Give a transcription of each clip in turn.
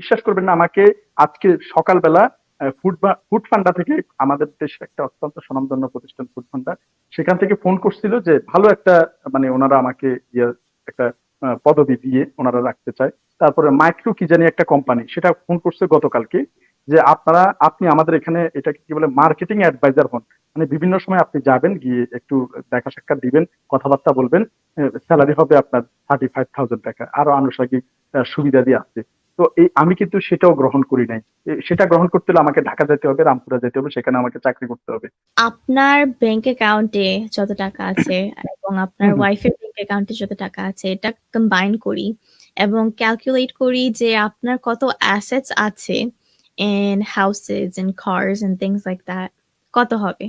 বিশ্বাস করবেন না, আমাকে আজকে সকালবেলা ফুড ফান্ডা থেকে আমাদের দেশের একটা অত্যন্ত স্বনামধন্য প্রতিষ্ঠান ফুড ফান্ডা সেখান থেকে ফোন করছিল যে ভালো একটা মানে ওনারা আমাকে ইয়ে একটা পদবি দিয়ে ওনারা রাখতে চায়। তারপরে মাইক্রো কি জানি একটা কোম্পানি সেটা ফোন করছে গতকালকে যে আপনারা, আপনি আমাদের এখানে এটাকে কি বলে মার্কেটিং অ্যাডভাইজার হন। মানে বিভিন্ন সময় আপনি যাবেন, গিয়ে একটু দেখা সাক্ষাৎ দিবেন, কথাবার্তা বলবেন স্যালারি হবে আপনার থার্টি ফাইভ থাউজেন্ড টাকা, আরও আনুষঙ্গিক সুবিধা দিয়ে আছে তো এই আমি কিন্তু সেটাও গ্রহণ করি নাই। সেটা গ্রহণ করতে হলে আমাকে ঢাকা যেতে হবে রামপুরা যেতে হবে সেখানে আমাকে চাকরি করতে হবে। আপনার ব্যাংক অ্যাকাউন্টে যত টাকা আছে এবং আপনার। ওয়াইফের ব্যাংক অ্যাকাউন্টে যত টাকা আছে এটা কম্বাইন করি এবং ক্যালকুলেট করি যে আপনার কত অ্যাসেটস আছে in houses and cars and things like that কত হবে?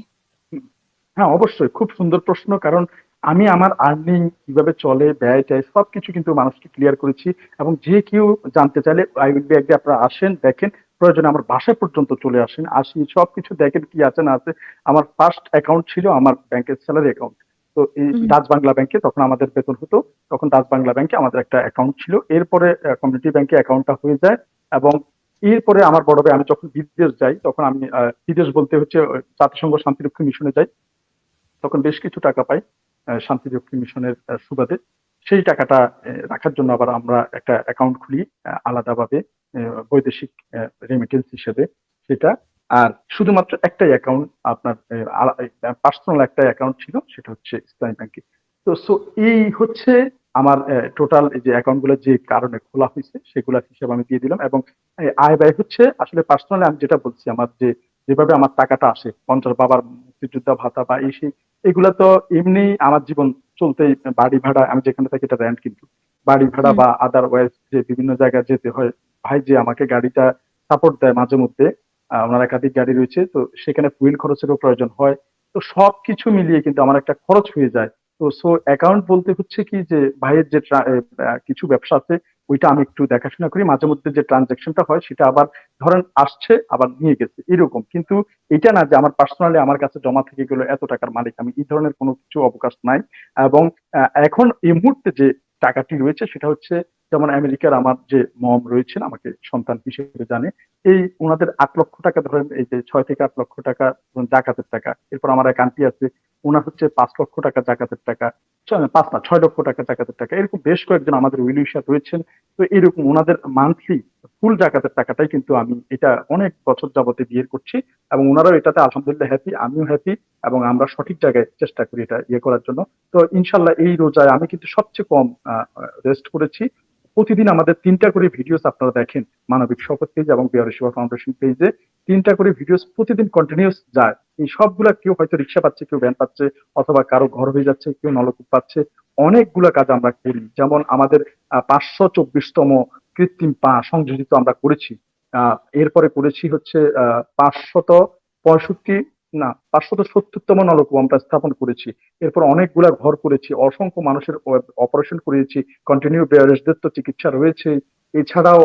হ্যাঁ অবশ্যই। খুব সুন্দর প্রশ্ন কারণ আমি আমার আর্নিং কীভাবে চলে ব্যয় ট্যায় সবকিছু কিন্তু মানুষকে ক্লিয়ার করেছি এবং যে কেউ জানতে চাইলে আই উইল বি একদিন আপনারা আসেন দেখেন প্রয়োজনে আমার বাসা পর্যন্ত চলে আসেন আসি সবকিছু দেখেন কি আছে না আছে। আমার ফার্স্ট অ্যাকাউন্ট ছিল আমার ব্যাংকের স্যালারি অ্যাকাউন্ট তো এই। ডাচ বাংলা ব্যাংকে তখন আমাদের বেতন হতো তখন ডাচ বাংলা ব্যাংকে আমাদের একটা অ্যাকাউন্ট ছিল। এরপরে কমিউনিটি ব্যাংকে অ্যাকাউন্টটা হয়ে যায় এবং এরপরে আমার বড় ভাই আমি যখন বিদেশ যাই তখন আমি বিদেশ বলতে হচ্ছে জাতিসংঘ শান্তিরক্ষী মিশনে যাই। তখন বেশ কিছু টাকা পাই। শান্তিরক্ষী মিশনের সুবাদে। সেই টাকাটা রাখার জন্য আবার আমরা একটা অ্যাকাউন্ট খুলি আলাদাভাবে বৈদেশিক রেমিটেন্স হিসেবে সেটা। আর শুধুমাত্র একটাই অ্যাকাউন্ট আপনার পার্সোনাল একটা অ্যাকাউন্ট ছিল, সেটা হচ্ছে ইসলামী ব্যাংকে। তো সো এই হচ্ছে আমার টোটাল যে অ্যাকাউন্টগুলো যে কারণে খোলা হয়েছে, সেগুলোর হিসাব আমি দিয়ে দিলাম। এবং আয় ব্যয় হচ্ছে, আসলে পার্সোনালি আমি যেটা বলছি, আমার যে, যেভাবে আমার টাকাটা আসে, পঞ্চাশ বাবার মুক্তিযোদ্ধা ভাতা বা এই সেই এগুলা তো এমনি আমার জীবন চলতে বাড়ি ভাড়া আমি যেখানে থাকি এটা র্যান্ট কিন্তু। বাড়ি ভাড়া বা আদারওয়াইজ যে বিভিন্ন জায়গায় যেতে হয় ভাই যে আমাকে গাড়িটা সাপোর্ট দেয় মাঝে মধ্যে ওনার একাধিক গাড়ি রয়েছে তো সেখানে ফুয়েল খরচেরও প্রয়োজন হয়। তো সবকিছু মিলিয়ে কিন্তু আমার একটা খরচ হয়ে যায়। তো সো অ্যাকাউন্ট বলতে হচ্ছে কি যে, ভাইয়ের যে কিছু ব্যবসা আছে, ওইটা আমি একটু দেখাশোনা করি। মাঝে মধ্যে যে ট্রানজাকশনটা হয়, সেটা আবার ধরেন আসছে, আবার নিয়ে গেছে, এরকম। কিন্তু এটা না যে আমার পার্সোনালি আমার কাছে জমা থেকে গেলো এত টাকার মালিক, আমি এই ধরনের কোনো কিছু অবকাশ নাই। এবং এখন এই মুহূর্তে যে টাকাটি রয়েছে, সেটা হচ্ছে যেমন আমেরিকার আমার যে মম রয়েছেন, আমাকে সন্তান হিসেবে জানে, এই ওনাদের আট লক্ষ টাকা ধরেন, এই যে ছয় থেকে আট লক্ষ টাকা জাকাতের টাকা। এরপর আমার এক আন্টি আছে ওনার হচ্ছে পাঁচ লক্ষ টাকা জাকাতের টাকা পাঁচ না, ছয় লক্ষ টাকা জাকাতের টাকা। এরকম বেশ কয়েকজন আমাদের উইলিশা রয়েছেন। তো এরকম ওনাদের মান্থলি ফুল জাকাতের টাকাটাই কিন্তু আমি এটা অনেক বছর যাবতে বিয়ে করছি এবং ওনারাও এটাতে আলহামদুলিল্লাহ হ্যাপি আমিও হ্যাপি এবং আমরা সঠিক জায়গায় চেষ্টা করি এটা ইয়ে করার জন্য। তো ইনশাল্লাহ এই রোজায় আমি কিন্তু সবচেয়ে কম রেস্ট করেছি। প্রতিদিন আমাদের তিনটা করে ভিডিওস আপনারা দেখেন, মানবিক শপথ পেজ এবং বিহার সেবা ফাউন্ডেশন পেজে তিনটা করে ভিডিওস প্রতিদিন কন্টিনিউস যায়। এই সবগুলা কেউ হয়তো রিক্সা পাচ্ছে, কেউ ভ্যান পাচ্ছে, অথবা কারও ঘর হয়ে যাচ্ছে, কেউ নলকূপ পাচ্ছে। অনেকগুলা কাজ আমরা করি। যেমন আমাদের পাঁচশো চব্বিশতম কৃত্রিম পা সংযোজিত আমরা করেছি। আহ এরপরে করেছি হচ্ছে আহ পাঁচশত পঁয়ষট্টি না, পাঁচশত সত্তরতম নলকূপ আমরা স্থাপন করেছি। এরপর অনেকগুলা ঘর করেছি, অসংখ্য মানুষের অপারেশন করিয়েছি কন্টিনিউ বেয়ারেসদের তো চিকিৎসা রয়েছে। এছাড়াও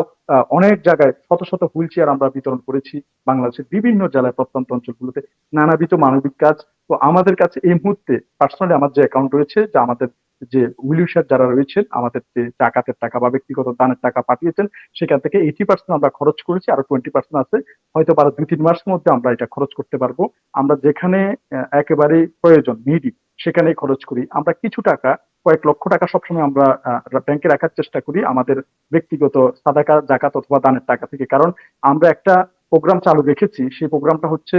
অনেক জায়গায় শত শত হুইল চেয়ার আমরা বিতরণ করেছি বাংলাদেশের বিভিন্ন জেলায় প্রত্যন্ত অঞ্চলগুলোতে। নানাবিধ মানবিক কাজ। তো আমাদের কাছে এই মুহূর্তে পার্সোনালি আমার যে অ্যাকাউন্ট রয়েছে, যা আমাদের যে উইলিউসার যারা রয়েছেন, আমাদের যে জাকাতের টাকা বা ব্যক্তিগত দানের টাকা পাঠিয়েছেন, সেখান থেকে এইটি পার্সেন্ট আমরা খরচ করেছি, আরও টোয়েন্টি পার্সেন্ট আছে। হয়তো আরও দুই তিন মাসের মধ্যে আমরা এটা খরচ করতে পারব। আমরা যেখানে একেবারে প্রয়োজন নিডি সেখানেই খরচ করি। আমরা কিছু টাকা, কয়েক লক্ষ টাকা সবসময় আমরা ব্যাংকে রাখার চেষ্টা করি আমাদের ব্যক্তিগত সাদাকা, জাকাত অথবা দানের টাকা থেকে। কারণ আমরা একটা প্রোগ্রাম চালু রেখেছি, সেই প্রোগ্রামটা হচ্ছে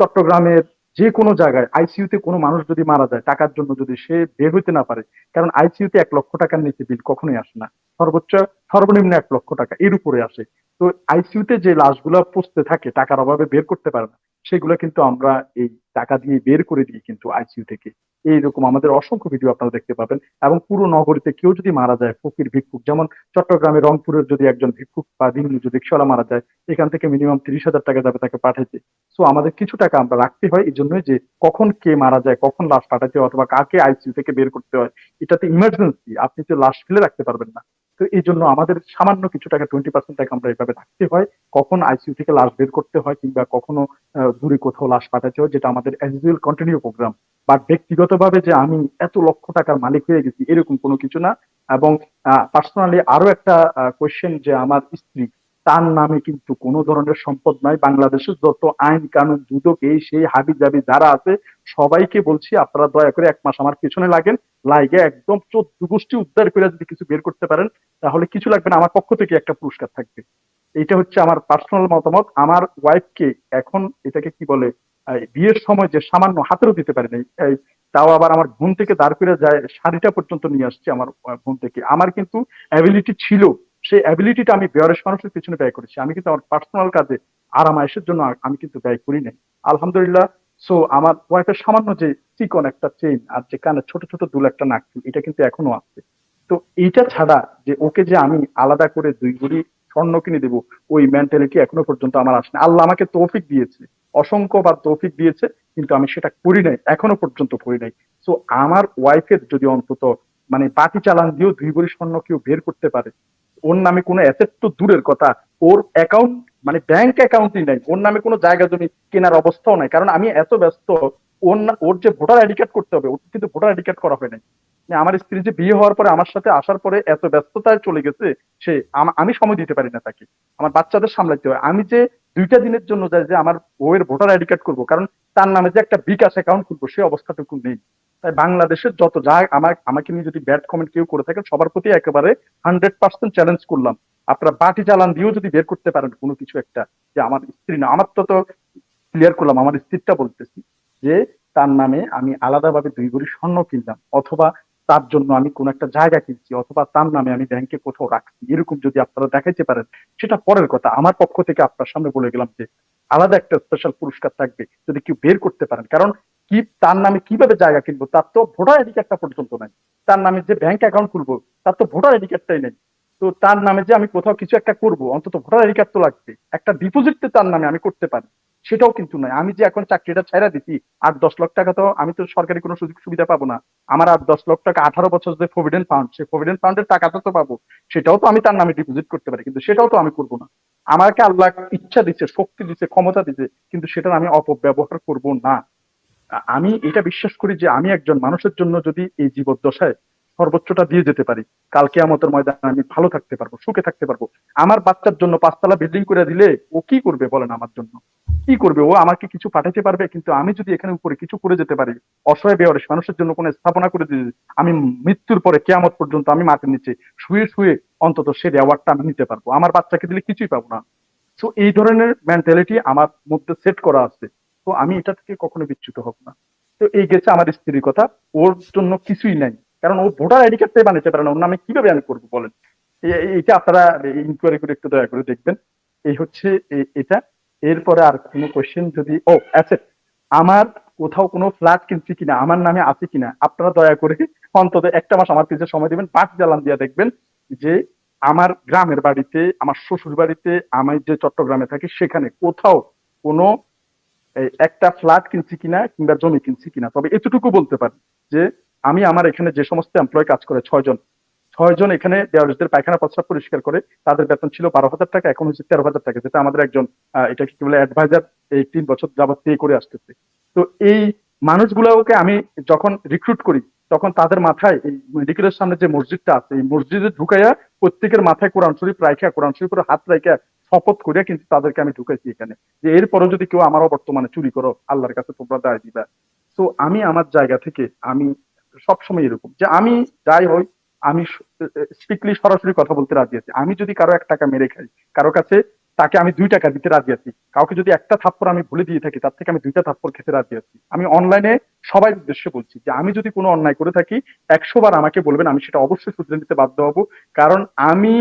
চট্টগ্রামের যে কোনো জায়গায় আইসিইউতে কোনো মানুষ যদি মারা যায়, টাকার জন্য যদি সে বের হইতে না পারে, কারণ আইসিইউতে এক লক্ষ টাকার নিচে বিল কখনোই আসে না। সর্বোচ্চ, সর্বনিম্ন এক লক্ষ টাকা এর উপরে আসে। তো আইসিইউতে যে লাশগুলো পচতে থাকে, টাকার অভাবে বের করতে পারে না, সেগুলো কিন্তু আমরা এই টাকা দিয়ে বের করে দিই কিন্তু আইসিইউ থেকে। এইরকম আমাদের অসংখ্য ভিডিও আপনারা দেখতে পাবেন। এবং পুরো নগরীতে কেউ যদি মারা যায়, ফকির, ভিক্ষুক, যেমন চট্টগ্রামে রংপুরের যদি একজন ভিক্ষুক বা দিন যদি রিক্সাওয়ালা মারা যায়, এখান থেকে মিনিমাম তিরিশ হাজার টাকা যাবে তাকে পাঠাইতে। সো আমাদের কিছু টাকা আমরা রাখতে হয় এই জন্যই যে কখন কে মারা যায়, কখন লাশ পাঠাতে হয় অথবা কাকে আইসিইউ থেকে বের করতে হয়। এটাতে ইমার্জেন্সি আপনি তো লাশ ফেলে রাখতে পারবেন না। তো এই জন্য আমাদের সামান্য কিছু টাকা টোয়েন্টি পার্সেন্ট টাকা আমরা এভাবে রাখতে হয়। কখন আইসিইউ থেকে লাশ বের করতে হয় কিংবা কখনো দূরে কোথাও লাশ পাঠাতে হয়, যেটা আমাদের as usual continue program but ব্যক্তিগতভাবে যে আমি এত লক্ষ টাকার মালিক হয়ে গেছি, এরকম কোনো কিছু না। এবং পার্সোনালি আরও একটা কোয়েশ্চেন যে আমার স্ত্রী, তার নামে কিন্তু কোনো ধরনের সম্পদ নাই। বাংলাদেশের যত আইন কানুন, দুদক, এই, সেই হাবি জাবি যারা আছে, সবাইকে বলছি আপনারা দয়া করে এক মাস আমার পিছনে লাগেন। লাইগে একদম চোদ্দ গোষ্ঠী উদ্ধার করে যদি কিছু বের করতে পারেন, তাহলে কিছু লাগবে না, আমার পক্ষ থেকে একটা পুরস্কার থাকবে। এইটা হচ্ছে আমার পার্সোনাল মতামত। আমার ওয়াইফকে এখন এটাকে কি বলে বিয়ের সময় যে সামান্য হাতেরও দিতে পারি নাই তাও আবার আমার বোন থেকে দাঁড় করে যায়, শাড়িটা পর্যন্ত নিয়ে আসছে আমার বোন থেকে। আমার কিন্তু অ্যাবিলিটি ছিল, সেই অ্যাবিলিটিটা আমি বেয়ারেস মানুষের পিছনে ব্যয় করেছি। আমি কিন্তু আমার পার্সোনাল কাজে আরাম আয়েসের জন্য আমি কিন্তু ব্যয় করি নাই। আলহামদুলিল্লাহ সো আমার ওয়াইফের সামান্য যে চিকন একটা চেইন আর যে কানে ছোট ছোট দুল একটা নাকফুল এটা কিন্তু এখনও আছে। তো এইটা ছাড়া যে ওকে যে আমি আলাদা করে দুই গুড়ি স্বর্ণ কিনে দেবো, ওই মেন্টালিটি এখনও পর্যন্ত আমার আসেনি। আল্লাহ আমাকে তৌফিক দিয়েছে। অসংখ্য বার তৌফিক দিয়েছে, কিন্তু আমি সেটা করি নাই, এখনও পর্যন্ত করি নাই। সো আমার ওয়াইফের যদি অন্তত মানে পাটি চালান দিয়েও দুই ভরি স্বর্ণ কেউ বের করতে পারে, ওর নামে কোনো অ্যাসেট তো দূরের কথা। ওর অ্যাকাউন্ট মানে ব্যাংক অ্যাকাউন্টই নাই। ওর নামে কোনো জায়গা জমি কেনার অবস্থাও নাই। কারণ আমি এত ব্যস্ত, ওর ওর যে ভোটার আইডি কার্ড করতে হবে, ওর কিন্তু ভোটার আইডি কার্ড করা হয় নাই। মানে আমার স্ত্রী যে বিয়ে হওয়ার পরে আমার সাথে আসার পরে এত ব্যস্ততায় চলে গেছে, সে আমি সময় দিতে পারি না তাকে। আমার বাচ্চাদের সামলাইতে হয়। আমি যে দুইটা দিনের জন্য যাই যে আমার বউয়ের ভোটার আইডি কার্ড করব, কারণ তার নামে যে একটা বিকাশ অ্যাকাউন্ট খুলবো সেই অবস্থাটুকু নেই। তাই বাংলাদেশের যত যা আমার আমাকে নিয়ে যদি ব্যাড কমেন্ট কেউ করে থাকেন, সবার প্রতি একেবারে হান্ড্রেড পার্সেন্ট চ্যালেঞ্জ করলাম। আপনারা বাটি চালান দিয়েও যদি বের করতে পারেন কোনো কিছু একটা, যে আমার স্ত্রী না, আমার তো তো ক্লিয়ার করলাম, আমার স্ত্রীটা বলতেছি যে তার নামে আমি আলাদাভাবে দুই ভরি স্বর্ণ কিনলাম, অথবা তার জন্য আমি কোন একটা জায়গা কিনছি, অথবা তার নামে আমি ব্যাংকে কোথাও রাখছি, এরকম যদি আপনারা দেখাইতে পারেন, সেটা পরের কথা। আমার পক্ষ থেকে আপনার সামনে বলে গেলাম যে আলাদা একটা স্পেশাল পুরস্কার থাকবে যদি কেউ বের করতে পারেন। কারণ কি, তার নামে কীভাবে জায়গা কিনবো? তার তো ভোটার আইডি কার্ডটা পর্যন্ত নাই। তার নামে যে ব্যাংক অ্যাকাউন্ট খুলবো, তার তো ভোটার আইডি কার্ডটাই নেই। তো তার নামে যে আমি কোথাও কিছু একটা করব, অন্তত ভোটার আইডি তো লাগবে একটা ডিপোজিট তো তার নামে আমি করতে পারি। সেটাও কিন্তু নয়। আমি যে এখন চাকরিটা ছেড়ে দিচ্ছি আট দশ লাখ টাকা তো আমি তো সরকারি কোনো সুযোগ সুবিধা পাবো না। আমার আট দশ লাখ টাকা আঠারো বছর যে প্রভিডেন্ট ফান্ড সেই প্রভিডেন্ট ফান্ডের টাকাটা তো পাবো। সেটাও তো আমি তার নামে ডিপোজিট করতে পারি, কিন্তু সেটাও তো আমি করব না। আমাকে আল্লাহ ইচ্ছা দিচ্ছে শক্তি দিচ্ছে ক্ষমতা দিচ্ছে কিন্তু সেটার আমি অপব্যবহার করব না। আমি এটা বিশ্বাস করি যে আমি একজন মানুষের জন্য যদি এই জীবদ্দশায় সর্বোচ্চটা দিয়ে যেতে পারি। কালকে আমাদের ময়দানে আমি ভালো থাকতে পারব, সুখে থাকতে পারব। আমার বাচ্চার জন্য পাঁচতলা বিল্ডিং করে দিলে ও কি করবে বলেন আমার জন্য? কি করবে? ও আমাকে কিছু পাঠাতে পারবে? কিন্তু আমি যদি এখানে উপরে কিছু করে যেতে পারি, অসহায় বেয়ারিশ মানুষের জন্য কোনো স্থাপনা করে দিতে আমি মৃত্যুর পরে কেয়ামত পর্যন্ত আমি মাটির নিচে শুয়ে শুয়ে অন্তত সে অ্যাওয়ার্ডটা আমি নিতে পারব। আমার বাচ্চাকে দিলে কিছুই পাবো না। তো এই ধরনের মেন্টালিটি আমার মধ্যে সেট করা আছে। তো আমি এটা থেকে কখনো বিচ্যুত হব না। তো এই গেছে আমার স্ত্রীর কথা ওর জন্য কিছুই নাই। কারণ ও ভোটার আইডি কার্ডটাই বানাতে পারে না ওর নামে কীভাবে আমি করব বলেন? এটা আপনারা ইনকোয়ারি করে একটু দয়া করে দেখবেন। এই হচ্ছে এটা। এরপরে আর কোনো কোয়েশ্চেন যদি, ও অ্যাসেট আমার কোথাও কোনো ফ্ল্যাট কিনছি কিনা, আমার নামে আছে কিনা, আপনারা দয়া করে অন্তত একটা মাস আমার পিছনে সময় দিবেন, পাঁচ জ্বালান দিয়ে দেখবেন যে আমার গ্রামের বাড়িতে, আমার শ্বশুর বাড়িতে, আমি যে চট্টগ্রামে থাকি, সেখানে কোথাও কোনো একটা ফ্ল্যাট কিনছি কিনা কিংবা জমি কিনছি কিনা। তবে এতটুকু বলতে পারি যে আমি আমার এখানে যে সমস্ত এমপ্লয় কাজ করে, ছয়জন ছয়জন এখানে দেওয়ারিসদের পায়খানা প্রস্রাব পরিষ্কার করে, তাদের বেতন ছিল বারো হাজার টাকা, এখন হচ্ছে তেরো হাজার টাকা, যেটা আমাদের একজন এটা কি বলে অ্যাডভাইজার এই তিন বছর যাবত পে করে আসতেছে। তো এই মানুষগুলোকে আমি যখন রিক্রুট করি, তখন তাদের মাথায় এই মেডিকেলের সামনে যে মসজিদটা আছে, এই মসজিদে ঢুকাইয়া প্রত্যেকের মাথায় কোরআন শরীফ রাইখা, কোরআন শরীফের হাত রাইখা শপথ করিয়া কিন্তু তাদেরকে আমি ঢুকাইছি এখানে। যে এরপরও যদি কেউ আমারও বর্তমানে চুরি করো, আল্লাহর কাছে তোমরা দায় দিবা। তো আমি আমার জায়গা থেকে, আমি সবসময় এরকম যে আমি যাই হই আমি স্ট্রিক্টলি সরাসরি কথা বলতে রাজি আছি। আমি যদি কারও এক টাকা মেরে খাই, কারও কাছে তাকে আমি দুই টাকা দিতে রাজি আছি, কাউকে যদি একটা থাপ্পড় আমি ভুলে দিয়ে থাকি, তার থেকে আমি দুইটা থাপ্পড় খেতে রাজি আছি। আমি অনলাইনে সবাই উদ্দেশ্যে বলছি যে আমি যদি কোনো অন্যায় করে থাকি, একশো বার আমাকে বলবেন, আমি সেটা অবশ্যই শুধরে নিতে বাধ্য হব। কারণ আমি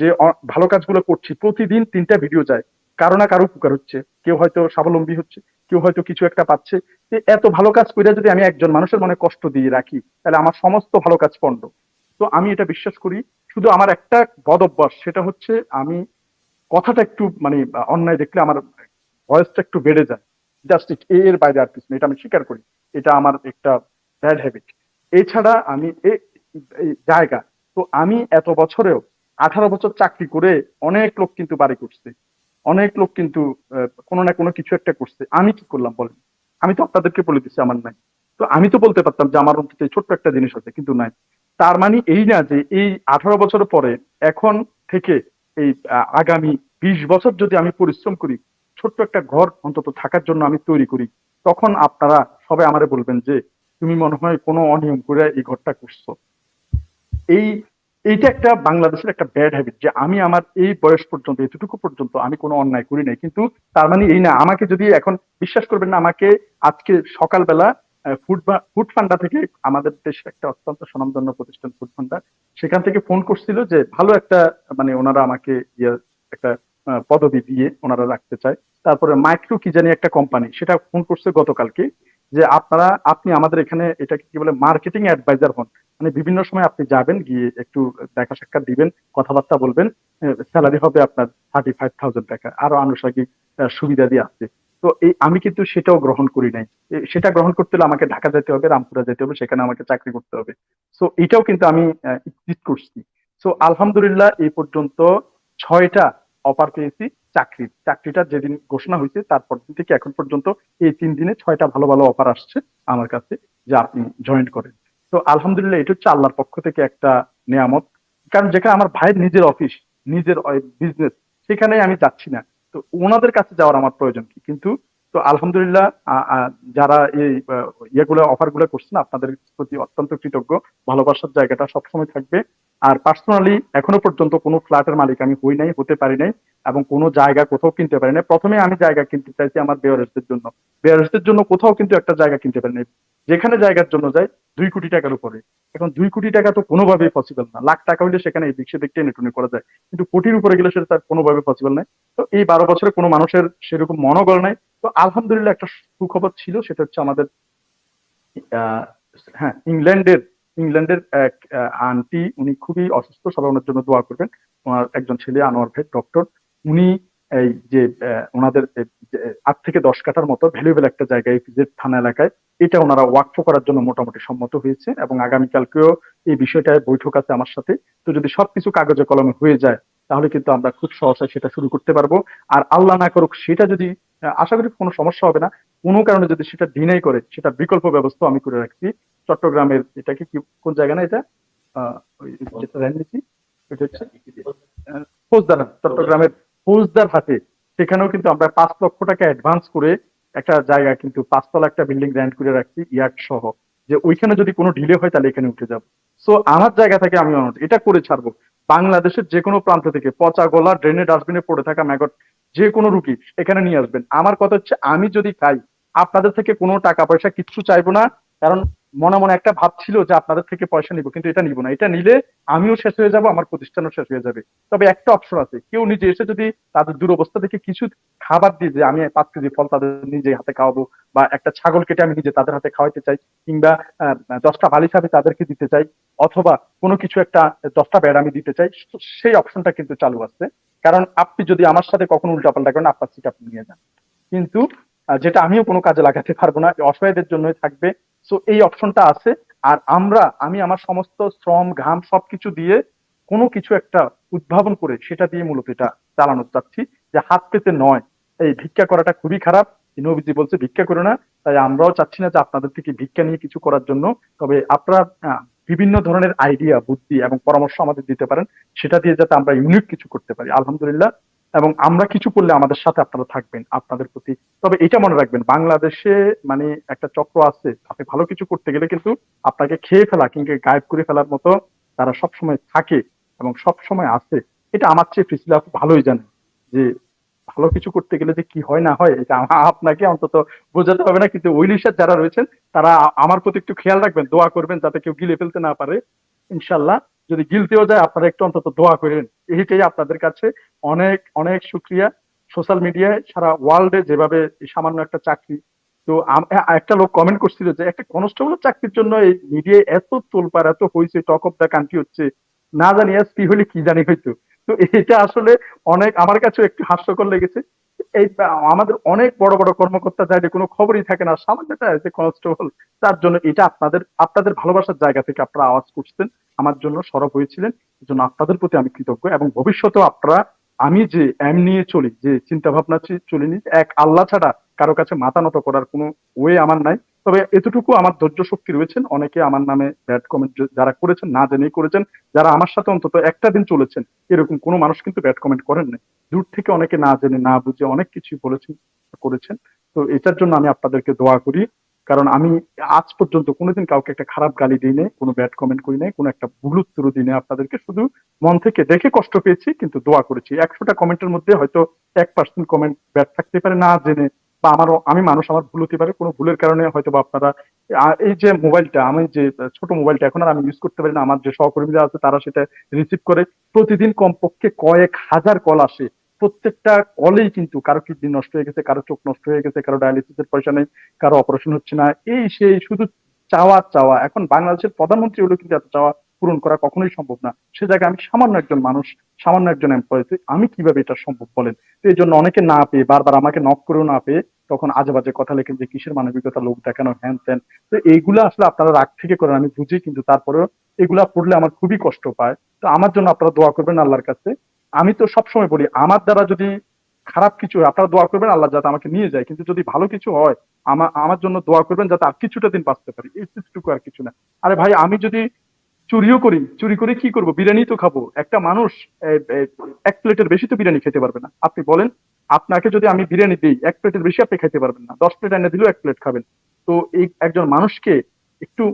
যে ভালো কাজগুলো করছি, প্রতিদিন তিনটা ভিডিও যায়। কারও না কারও উপকার হচ্ছে। কেউ হয়তো স্বাবলম্বী হচ্ছে। কেউ হয়তো কিছু একটা পাচ্ছে। যে এত ভালো কাজ করে যদি আমি একজন মানুষের মনে কষ্ট দিয়ে রাখি, তাহলে আমার সমস্ত ভালো কাজ পণ্ড। তো আমি এটা বিশ্বাস করি, শুধু আমার একটা বদ অভ্যাস, সেটা হচ্ছে আমি কথাটা একটু মানে অন্যায় দেখলে আমার ভয়েসটা একটু বেড়ে যায়। জাস্ট এর বাইরে আর কিছু এটা আমি স্বীকার করি। এটা আমার একটা ব্যাড হ্যাবিট। এছাড়া আমি এ- জায়গা। তো আমি এত বছরেও আঠারো বছর চাকরি করে অনেক লোক কিন্তু বাড়ি করছে। অনেক লোক কিন্তু কোনো না কোনো কিছু একটা করছে। আমি কি করলাম বলেন? আমি তো আপনাদেরকে বলে দিচ্ছি আমার নাই। তো আমি তো বলতে পারতাম যে আমার অন্তত ছোট্ট একটা জিনিস আছে, কিন্তু নাই। তার মানে এই না যে এই আঠারো বছর পরে, এখন থেকে এই আগামী বিশ বছর যদি আমি পরিশ্রম করি, ছোট্ট একটা ঘর অন্তত থাকার জন্য আমি তৈরি করি, তখন আপনারা সবাই আমারে বলবেন যে, তুমি মনে হয় কোনো অনিয়ম করে এই ঘরটা করছ। এই এইটা একটা বাংলাদেশের একটা ব্যাড হ্যাবিট যে আমি আমার এই বয়স পর্যন্ত, এতটুকু পর্যন্ত আমি কোনো অন্যায় করি নাই। কিন্তু তার মানে এই না, আমাকে যদি এখন বিশ্বাস করবেন না, আমাকে আজকে সকালবেলা ফুড ফান্ডা থেকে আমাদের দেশের একটা অত্যন্ত স্বনামধন্য প্রতিষ্ঠান ফুড ফান্ডা সেখান থেকে ফোন করছিল যে ভালো একটা মানে ওনারা আমাকে ইয়ে একটা পদবি দিয়ে ওনারা রাখতে চায়। তারপরে মাইক্রো কি জানি একটা কোম্পানি সেটা ফোন করছে গতকালকে। যে আপনারা, আপনি আমাদের এখানে এটাকে কি বলে মার্কেটিং অ্যাডভাইজার হন। মানে বিভিন্ন সময় আপনি যাবেন, গিয়ে একটু দেখা সাক্ষাৎ দিবেন, কথাবার্তা বলবেন স্যালারি হবে আপনার থার্টি ফাইভ থাউজেন্ড টাকা, আরও আনুষঙ্গিক সুবিধা দিয়ে আছে তো এই, আমি কিন্তু সেটাও গ্রহণ করি নাই। সেটা গ্রহণ করতে হলে আমাকে ঢাকা যেতে হবে, রামপুরা যেতে হবে, সেখানে আমাকে চাকরি করতে হবে। সো এটাও কিন্তু আমি করছি। সো আলহামদুলিল্লাহ, এই পর্যন্ত ছয়টা অফার পেয়েছি চাকরির চাকরিটা যেদিন ঘোষণা হয়েছে, তারপর দিন থেকে এখন পর্যন্ত এই তিন দিনে ছয়টা ভালো ভালো অফার আসছে আমার কাছে যে আপনি জয়েন করেন। তো আলহামদুলিল্লাহ এটা হচ্ছে আল্লাহর পক্ষ থেকে একটা নিয়ামত। কারণ যেখানে আমার ভাইয়ের নিজের অফিস নিজের বিজনেস সেখানে আমি যাচ্ছি না। তো ওনাদের কাছে যাওয়ার আমার প্রয়োজন কি? কিন্তু তো আলহামদুলিল্লাহ যারা এই ইয়েগুলো অফারগুলো করছেন, আপনাদের প্রতি অত্যন্ত কৃতজ্ঞ। ভালোবাসার জায়গাটা সবসময় থাকবে। আর পার্সোনালি এখনও পর্যন্ত কোনো ফ্ল্যাটের মালিক আমি হই নাই, হতে পারি নাই, এবং কোনো জায়গা কোথাও কিনতে পারি নাই। প্রথমে আমি জায়গা কিনতে চাইছি আমার বেয়ারেসদের জন্য। বেয়ারেসদের জন্য কোথাও কিন্তু একটা জায়গা কিনতে পারি নাই। যেখানে জায়গার জন্য যায় দুই কোটি টাকার উপরে। এখন দুই কোটি টাকা তো কোনোভাবেই পসিবল না। লাখ টাকা হইলে সেখানে এই দিক টেনে টুনে করা যায়। কিন্তু কোটির উপরে গেলে সেটা তার কোনোভাবে পসিবল নাই। তো এই বারো বছরে কোনো মানুষের সেরকম মনোবল নাই। তো আলহামদুলিল্লাহ একটা সুখবর ছিল, সেটা হচ্ছে আমাদের হ্যাঁ ইংল্যান্ডের ইংল্যান্ডের এক আন্টি, উনি খুবই অসুস্থ, সবাই ওনার জন্য দোয়া করবেন। ওনার একজন ছেলে, আনোয়ার ভাই ডক্টর উনি এই যে ওনাদের আট থেকে দশ কাঠার মতো ভ্যালুয়েবল একটা জায়গায় যে থানা এলাকায়, এটা ওনারা ওয়াকফ করার জন্য মোটামুটি সম্মত হয়েছে এবং আগামীকালকেও এই বিষয়টায় বৈঠক আছে আমার সাথে। তো যদি সবকিছু কাগজে কলমে হয়ে যায়, তাহলে কিন্তু আমরা খুব সহসায় সেটা শুরু করতে পারব। আর আল্লাহ না করুক, সেটা যদি আশা করি কোনো সমস্যা হবে না। কোনো কারণে যদি সেটা ডিনাই করে সেটা বিকল্প ব্যবস্থা আমি করে রাখছি। চট্টগ্রামের এটাকে কি কোন জায়গা না এটা? যেটা রাজনীতি এটা হচ্ছে ফৌজদার চট্টগ্রামের ফৌজদার হাটে। সেখানেও কিন্তু আমরা পাঁচ লক্ষ টাকা অ্যাডভান্স করে একটা জায়গা কিন্তু পাঁচতলা একটা বিল্ডিং র্যান্ট করে রাখছি ইয়ার্ড সহ। যে ওইখানে যদি কোনো ডিলে হয় তাহলে এখানে উঠে যাব। সো আমার জায়গা থেকে আমি এটা করে ছাড়বো। বাংলাদেশের যে কোনো প্রান্ত থেকে পচা গলা ড্রেনে ডাস্টবিনে পড়ে থাকা ম্যাগট যে কোনো রুগী এখানে নিয়ে আসবেন। আমার কথা হচ্ছে, আমি যদি খাই আপনাদের থেকে কোনো টাকা পয়সা কিচ্ছু চাইব না, কারণ মনে মনে একটা ভাব ছিল যে আপনাদের থেকে পয়সা নিব, কিন্তু এটা নিব না। এটা নিলে আমিও শেষ হয়ে যাব, আমার প্রতিষ্ঠানও শেষ হয়ে যাবে। তবে একটা অপশন আছে, কেউ নিজে এসে যদি তাদের দুরবস্থা থেকে কিছু খাবার দিয়ে যে আমি পাঁচ কেজি ফল তাদের নিজে হাতে খাওয়াবো, বা একটা ছাগল কেটে আমি নিজে তাদের হাতে খাওয়াইতে চাই, কিংবা দশটা বালিশ আমি তাদেরকে দিতে চাই, অথবা কোনো কিছু একটা দশটা বেড আমি দিতে চাই সেই অপশনটা কিন্তু চালু আছে। কারণ আপনি যদি আমার সাথে কখনো উল্টাপাল্টা করেন, আপনার সিট আপনি নিয়ে যান। কিন্তু যেটা আমিও কোনো কাজে লাগাতে পারব না অসহায়দের জন্যই থাকবে। সো এই অপশনটা আছে। আর আমরা, আমি আমার সমস্ত শ্রম, ঘাম সবকিছু দিয়ে কোনো কিছু একটা উদ্ভাবন করে সেটা দিয়ে মূলত এটা চালানো চাচ্ছি। যে হাত পেতে নয়। এই ভিক্ষা করাটা খুবই খারাপ। নবীজি বলছে, ভিক্ষা করো না। তাই আমরাও চাচ্ছি না যে আপনাদের থেকে ভিক্ষা নিয়ে কিছু করার জন্য। তবে আপনারা বিভিন্ন ধরনের আইডিয়া বুদ্ধি এবং পরামর্শ আমাদের দিতে পারেন। সেটা দিয়ে যাতে আমরা ইউনিক কিছু করতে পারি, আলহামদুলিল্লাহ। এবং আমরা কিছু করলে আমাদের সাথে আপনারা থাকবেন, আপনাদের প্রতি। তবে এটা মনে রাখবেন, বাংলাদেশে মানে একটা চক্র আছে, আপনি ভালো কিছু করতে গেলে কিন্তু আপনাকে খেয়ে ফেলা কিংবা গায়েব করে ফেলার মতো তারা সবসময় থাকে এবং সবসময় আছে। এটা আমার চেয়ে ফিসিলা ভালোই জানে যে ভালো কিছু করতে গেলে যে কি হয় না হয়, এটা আপনাকে অন্তত বোঝাতে হবে না। কিন্তু ওই লিস্টার যারা রয়েছেন, তারা আমার প্রতি একটু খেয়াল রাখবেন, দোয়া করবেন যাতে কেউ গিলে ফেলতে না পারে। ইনশাল্লাহ, যদি গিলতেও যায়, আপনারা একটু অন্তত দোয়া করেন। এইটাই আপনাদের কাছে অনেক অনেক শুক্রিয়া। সোশ্যাল মিডিয়ায় সারা ওয়ার্ল্ডে যেভাবে সামান্য একটা চাকরি, তো একটা লোক কমেন্ট করছিল যে, একটা কনস্টেবল চাকরির জন্য এই মিডিয়ায় এত তোলপার এত হয়েছে টক অফ দ্য কান্ট্রি হচ্ছে। না জানি এসপি হলে কি জানি হয়তো তো এটা আসলে অনেক, আমার কাছেও একটু হাস্যকর লেগেছে। এই, আমাদের অনেক বড় বড় কর্মকর্তা যাদের কোনো খবরই থাকে না, সামান্য যে কনস্টেবল তার জন্য এটা আপনাদের আপনাদের ভালোবাসার জায়গা থেকে আপনারা আওয়াজ করছেন, আমার জন্য সরব হয়েছিলেন। জন্য আপনাদের প্রতি আমি কৃতজ্ঞ এবং ভবিষ্যতেও আপনারা, আমি যে এম নিয়ে চলি, যে চিন্তা ভাবনা চলিনি, এক আল্লাহ ছাড়া কারও কাছে মাথা নত করার কোনো ওয়ে আমার নাই। তবে এতটুকু আমার ধৈর্য শক্তি রয়েছেন। অনেকে আমার নামে ব্যাড কমেন্ট যারা করেছেন, না জেনেই করেছেন, যারা আমার সাথে অন্তত একটা দিন চলেছেন, এরকম কোনো মানুষ কিন্তু ব্যাড কমেন্ট করেন না দূর থেকে অনেকে না জেনে, না বুঝে অনেক কিছু বলেছেন, করেছেন। তো এটার জন্য আমি আপনাদেরকে দোয়া করি। কারণ আমি আজ পর্যন্ত কোনোদিন কাউকে একটা খারাপ গালি দিই নাই, কোনো ব্যাড কমেন্ট করি নাই, কোনো একটা ভুল উত্তর দিই নাই আপনাদেরকে। শুধু মন থেকে দেখে কষ্ট পেয়েছি, কিন্তু দোয়া করেছি। একশোটা কমেন্টের মধ্যে হয়তো এক পার্সেন্ট কমেন্ট ব্যাড থাকতে পারে, না জেনে বা আমারও, আমি মানুষ, আমার ভুল হতে পারে, কোনো ভুলের কারণে হয়তো বা আপনারা এই যে মোবাইলটা, আমি যে ছোট মোবাইলটা এখন আর আমি ইউজ করতে পারি না, আমার যে সহকর্মীরা আছে তারা সেটা রিসিভ করে, প্রতিদিন কমপক্ষে কয়েক হাজার কল আসে। প্রত্যেকটা কলেই কিন্তু কারও কিডনি নষ্ট হয়ে গেছে, কারও চোখ নষ্ট হয়ে গেছে, কারও ডায়ালিসিসের পয়সা নেই, কারও অপারেশন হচ্ছে না, এই সেই শুধু চাওয়া চাওয়া। এখন বাংলাদেশের প্রধানমন্ত্রী হলো কিন্তু এত চাওয়া পূরণ করা কখনোই সম্ভব না। সে জায়গায় আমি সামান্য একজন মানুষ, সামান্য একজন এমপ্লয় আমি কীভাবে এটা সম্ভব বলেন? তো এই জন্য অনেকে না পেয়ে, বারবার আমাকে নক করেও না পেয়ে তখন আজে বাজে কথা লেখেন যে, কিসের মানবিকতা? লোক দেখানো হ্যান ত্যান তো এইগুলো আসলে আপনারা রাগ থেকে করেন, আমি বুঝি, কিন্তু তারপরেও এগুলা পড়লে আমার খুবই কষ্ট পায়। তো আমার জন্য আপনারা দোয়া করবেন আল্লাহর কাছে। আমি তো সবসময় বলি, আমার দ্বারা যদি খারাপ কিছু হয়, আপনারা দোয়া করবেন, আল্লাহ যাতে আমাকে নিয়ে যায়। কিন্তু যদি ভালো কিছু হয় আমার আমার জন্য দোয়া করবেন যাতে আর কিছুটা দিন বাঁচতে পারি। এইটুকু আর কিছু না। আরে ভাই, আমি যদি চুরিও করি, চুরি করে কি করব? বিরিয়ানি তো খাব। একটা মানুষ এক প্লেটের বেশি তো বিরিয়ানি খেতে পারবে না। আপনি বলেন, আপনাকে যদি আমি বিরিয়ানি দিই, এক প্লেটের বেশি আপনি খেতে পারবেন না। দশ প্লেট এনে দিলেও এক প্লেট খাবেন। তো এই একজন মানুষকে একটু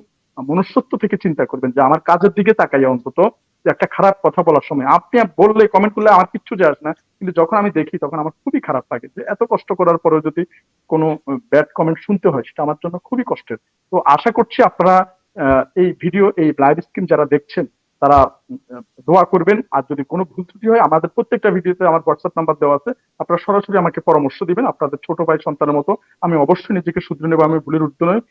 মনুষ্যত্ব থেকে চিন্তা করবেন যে, আমার কাজের দিকে তাকাই অন্তত যে, একটা খারাপ কথা বলার সময়। আপনি বললে কমেন্ট করলে আমার কিচ্ছু যায় আসে না। কিন্তু যখন আমি দেখি, তখন আমার খুবই খারাপ লাগে যে, এত কষ্ট করার পরেও যদি কোনো ব্যাড কমেন্ট শুনতে হয়, সেটা আমার জন্য খুবই কষ্টের। তো আশা করছি আপনারা এই ভিডিও এই লাইভ স্ক্রিন যারা দেখছেন তারা দোয়া করবেন। আর যদি কোনো ভুল ত্রুটি হয় আমাদের প্রত্যেকটা ভিডিওতে আমার হোয়াটসঅ্যাপ নাম্বার দেওয়া আছে। আপনারা সরাসরি আমাকে পরামর্শ দিবেন আপনাদের ছোট ভাই সন্তানের মতো। আমি অবশ্যই নিজেকে শুধরে নেব আমি ভুলের উত্তর নয়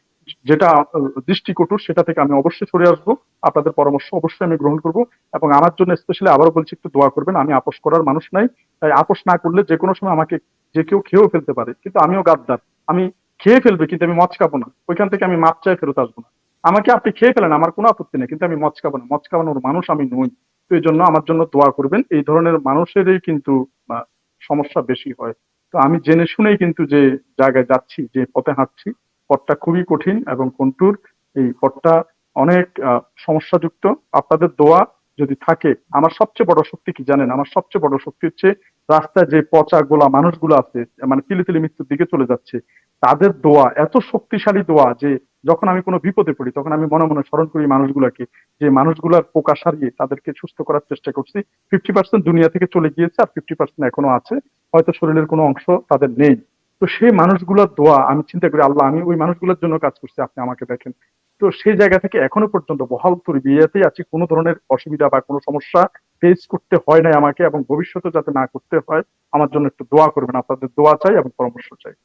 যেটা আহ, দৃষ্টিকটু সেটা থেকে আমি অবশ্যই সরে আসব। আপনাদের পরামর্শ অবশ্যই আমি গ্রহণ করব। এবং আমার জন্য স্পেশালি আবারও বলছি একটু দোয়া করবেন। আমি আপোষ করার মানুষ নাই। তাই আপোষ না করলে যে কোনো সময় আমাকে যে কেউ খেয়েও ফেলতে পারে। কিন্তু আমিও গাদ্দার। আমি খেয়ে ফেলবে কিন্তু আমি মদ খাব না। ওইখান থেকে আমি মাপ চাই ফেরত আসব না। আমাকে আপনি খেয়ে ফেলেন, আমার কোনো আপত্তি নেই, কিন্তু আমি মদ খাব না। মদ খাওয়ানোর মানুষ আমি নই। তো এই জন্য আমার জন্য দোয়া করবেন। এই ধরনের মানুষেরই কিন্তু সমস্যা বেশি হয়। তো আমি জেনে শুনেই কিন্তু যে জায়গায় যাচ্ছি, যে পথে হাঁটছি, পথটা খুবই কঠিন এবং কন্টুর এই পথটা অনেক সমস্যাযুক্ত। আপনাদের দোয়া যদি থাকে, আমার সবচেয়ে বড় শক্তি কি জানেন? আমার সবচেয়ে বড় শক্তি হচ্ছে রাস্তায় যে পচা গোলা মানুষগুলো আছে মানে তিলি তিলি মৃত্যুর দিকে চলে যাচ্ছে, তাদের দোয়া, এত শক্তিশালী দোয়া যে যখন আমি কোনো বিপদে পড়ি, তখন আমি মনে মনে স্মরণ করি মানুষগুলোকে যে মানুষগুলার পোকা সারিয়ে তাদেরকে সুস্থ করার চেষ্টা করছি। ফিফটি পার্সেন্ট দুনিয়া থেকে চলে গিয়েছে আর ফিফটি পার্সেন্ট এখনও আছে। হয়তো শরীরের কোনো অংশ তাদের নেই। তো সেই মানুষগুলোর দোয়া আমি চিন্তা করি, আল্লাহ, আমি ওই মানুষগুলোর জন্য কাজ করছি, আপনি আমাকে দেখেন। তো সেই জায়গা থেকে এখনও পর্যন্ত বহাল তরি বিয়েতেই আছি, কোনো ধরনের অসুবিধা বা কোনো সমস্যা ফেস করতে হয় নাই আমাকে এবং ভবিষ্যতে যাতে না করতে হয়, আমার জন্য একটু দোয়া করবেন, আপনাদের দোয়া চাই এবং পরামর্শ চাই।